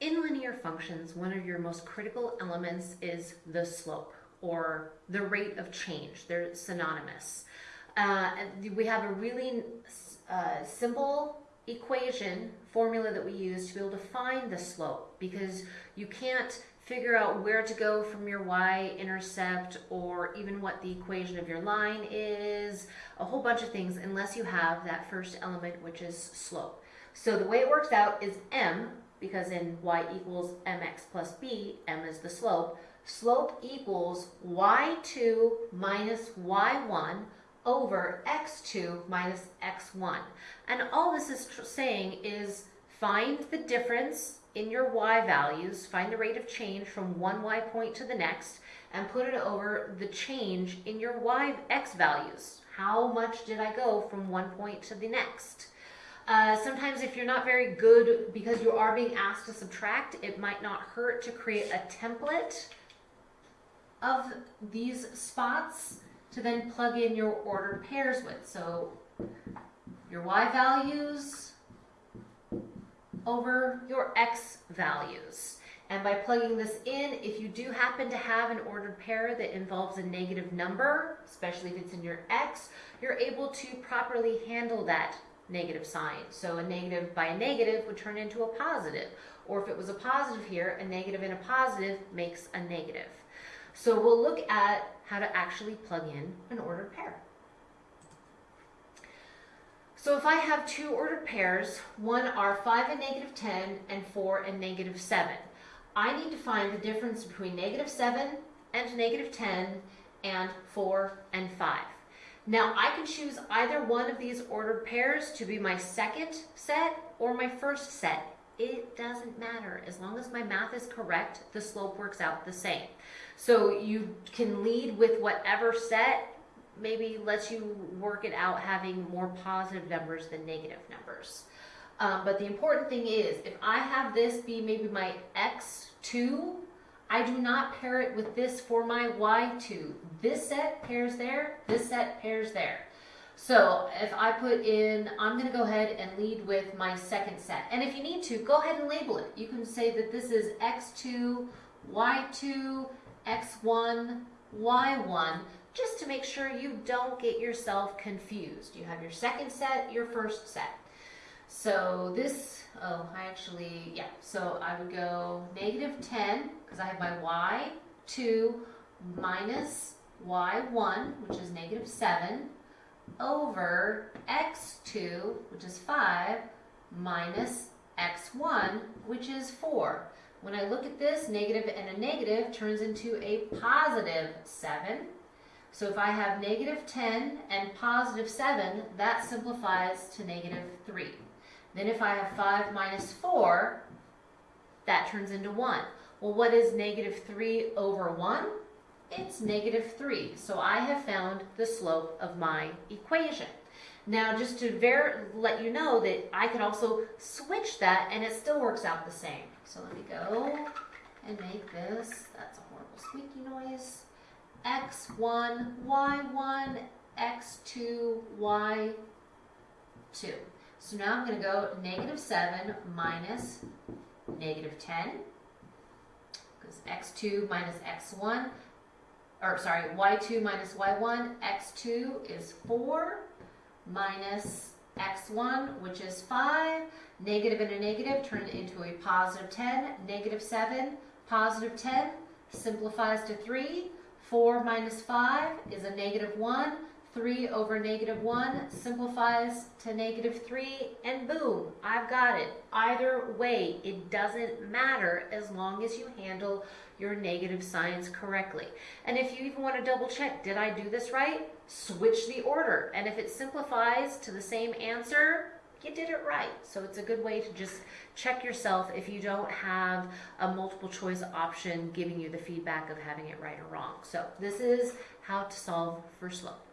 in linear functions, one of your most critical elements is the slope or the rate of change. They're synonymous. Uh, we have a really uh, simple equation formula that we use to be able to find the slope because you can't figure out where to go from your y-intercept or even what the equation of your line is, a whole bunch of things unless you have that first element which is slope. So the way it works out is m, because in y equals mx plus b, m is the slope, slope equals y2 minus y1 over x2 minus x1. And all this is saying is find the difference in your y values, find the rate of change from one y point to the next, and put it over the change in your y x values. How much did I go from one point to the next? Uh, sometimes if you're not very good because you are being asked to subtract, it might not hurt to create a template of these spots to then plug in your ordered pairs with. So your y values over your x values. And by plugging this in, if you do happen to have an ordered pair that involves a negative number, especially if it's in your x, you're able to properly handle that negative sign. So a negative by a negative would turn into a positive. Or if it was a positive here, a negative and a positive makes a negative. So we'll look at how to actually plug in an ordered pair. So if I have two ordered pairs, one are 5 and negative 10 and 4 and negative 7, I need to find the difference between negative 7 and negative 10 and 4 and 5. Now I can choose either one of these ordered pairs to be my second set or my first set. It doesn't matter. As long as my math is correct, the slope works out the same. So you can lead with whatever set maybe lets you work it out having more positive numbers than negative numbers. Um, but the important thing is, if I have this be maybe my x2, I do not pair it with this for my y2. This set pairs there, this set pairs there. So if I put in, I'm going to go ahead and lead with my second set. And if you need to, go ahead and label it. You can say that this is x2, y2, x1, y1, just to make sure you don't get yourself confused. You have your second set, your first set. So this, oh, I actually, yeah, so I would go negative 10, because I have my y2 minus y1, which is negative 7, over x2, which is 5, minus x1, which is 4. When I look at this, negative and a negative turns into a positive 7. So if I have negative 10 and positive 7, that simplifies to negative 3. Then if I have 5 minus 4, that turns into 1. Well, what is negative 3 over 1? It's negative 3. So I have found the slope of my equation. Now, just to let you know that I can also switch that and it still works out the same. So let me go and make this, that's a horrible squeaky noise, x1, y1, x2, y2. So now I'm going to go negative 7 minus negative 10, because x2 minus x1, or sorry, y2 minus y1, x2 is 4, minus x1, which is 5. Negative and a negative turn into a positive 10. Negative 7, positive 10, simplifies to 3. 4 minus 5 is a negative 1. 3 over negative 1 simplifies to negative 3, and boom, I've got it. Either way, it doesn't matter as long as you handle your negative signs correctly. And if you even want to double check, did I do this right? Switch the order. And if it simplifies to the same answer, you did it right. So it's a good way to just check yourself if you don't have a multiple choice option giving you the feedback of having it right or wrong. So this is how to solve for slope.